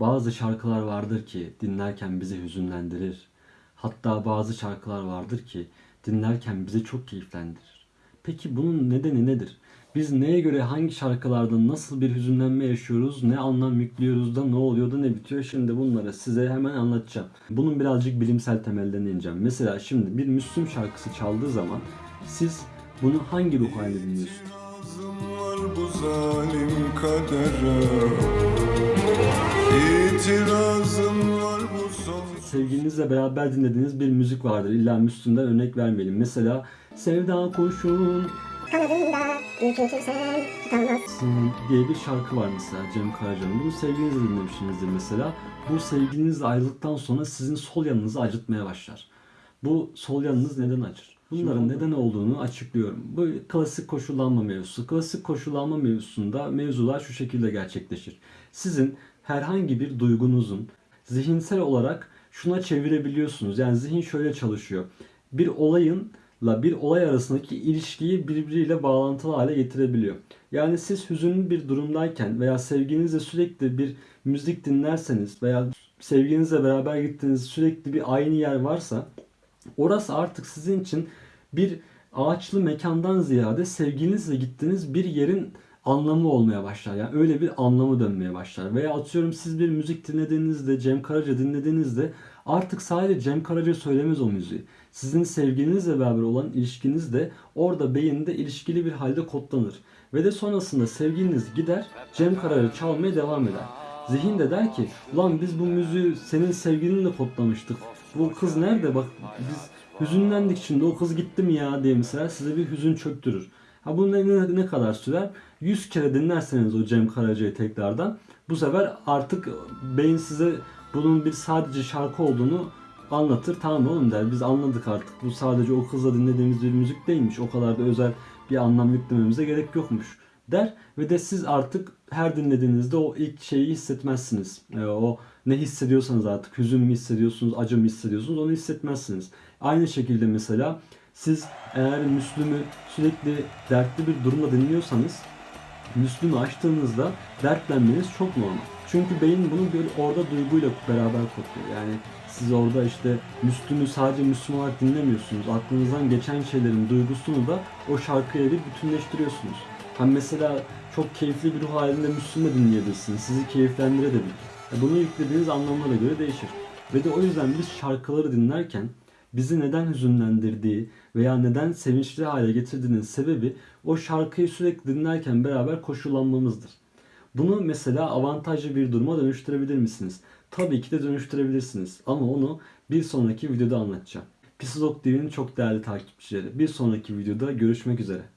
Bazı şarkılar vardır ki dinlerken bizi hüzünlendirir. Hatta bazı şarkılar vardır ki dinlerken bizi çok keyiflendirir. Peki bunun nedeni nedir? Biz neye göre hangi şarkılarda nasıl bir hüzünlenme yaşıyoruz, ne anlam yüklüyoruz da ne oluyor da ne bitiyor? Şimdi bunları size hemen anlatacağım. Bunun birazcık bilimsel temellerine ineceğim. Mesela şimdi bir Müslüm şarkısı çaldığı zaman siz bunu hangi ruh halinde dinliyorsunuz? Bu zalim kadere Sevgilinizle beraber dinlediğiniz bir müzik vardır. İlla Müslüm'den örnek vermeyelim. Mesela Sevda tutamazsın. diye bir şarkı var mesela Cem Karaca'nın. Bunu sevgilinizle dinlemişsinizdir mesela. Bu sevgilinizle ayrıldıktan sonra sizin sol yanınızı acıtmaya başlar. Bu sol yanınız neden acır? Bunların neden olduğunu açıklıyorum. Bu klasik koşullanma mevzusu. Klasik koşullanma mevzusunda mevzular şu şekilde gerçekleşir. Sizin herhangi bir duygunuzun zihinsel olarak şuna çevirebiliyorsunuz. Yani zihin şöyle çalışıyor. Bir olayınla bir olay arasındaki ilişkiyi birbiriyle bağlantılı hale getirebiliyor. Yani siz hüzünlü bir durumdayken veya sevginizle sürekli bir müzik dinlerseniz veya sevginizle beraber gittiğiniz sürekli bir aynı yer varsa orası artık sizin için bir ağaçlı mekandan ziyade sevginizle gittiğiniz bir yerin anlamı olmaya başlar. Yani öyle bir anlamı dönmeye başlar. Veya atıyorum siz bir müzik dinlediğinizde, Cem Karaca dinlediğinizde artık sadece Cem Karaca söylemez o müziği. Sizin sevgilinizle beraber olan ilişkiniz de orada beyinde ilişkili bir halde kodlanır. Ve de sonrasında sevgiliniz gider Cem Karaca çalmaya devam eder. Zihin de der ki ulan biz bu müziği senin sevgilinle kodlamıştık. Bu kız nerede bak biz hüzünlendik şimdi o kız gitti mi ya diye mesela size bir hüzün çöktürür. Ha bu ne, ne, kadar sürer? 100 kere dinlerseniz o Cem Karaca'yı tekrardan bu sefer artık beyin size bunun bir sadece şarkı olduğunu anlatır. Tamam oğlum der biz anladık artık. Bu sadece o kızla dinlediğimiz bir müzik değilmiş. O kadar da özel bir anlam yüklememize gerek yokmuş der ve de siz artık her dinlediğinizde o ilk şeyi hissetmezsiniz. Ee, o ne hissediyorsanız artık hüzün mü hissediyorsunuz, acı mı hissediyorsunuz onu hissetmezsiniz. Aynı şekilde mesela siz eğer Müslüm'ü sürekli dertli bir durumda dinliyorsanız Müslüm'ü açtığınızda dertlenmeniz çok normal. Çünkü beyin bunu bir orada duyguyla beraber kodluyor. Yani siz orada işte Müslüm'ü sadece Müslüm olarak dinlemiyorsunuz. Aklınızdan geçen şeylerin duygusunu da o şarkıya bir bütünleştiriyorsunuz. Hani mesela çok keyifli bir ruh halinde Müslüm'ü dinleyebilirsiniz. Sizi keyiflendirebilir. E Bunu yüklediğiniz anlamlara göre değişir. Ve de o yüzden biz şarkıları dinlerken bizi neden hüzünlendirdiği veya neden sevinçli hale getirdiğinin sebebi o şarkıyı sürekli dinlerken beraber koşullanmamızdır. Bunu mesela avantajlı bir duruma dönüştürebilir misiniz? Tabii ki de dönüştürebilirsiniz ama onu bir sonraki videoda anlatacağım. Psikolog TV'nin çok değerli takipçileri. Bir sonraki videoda görüşmek üzere.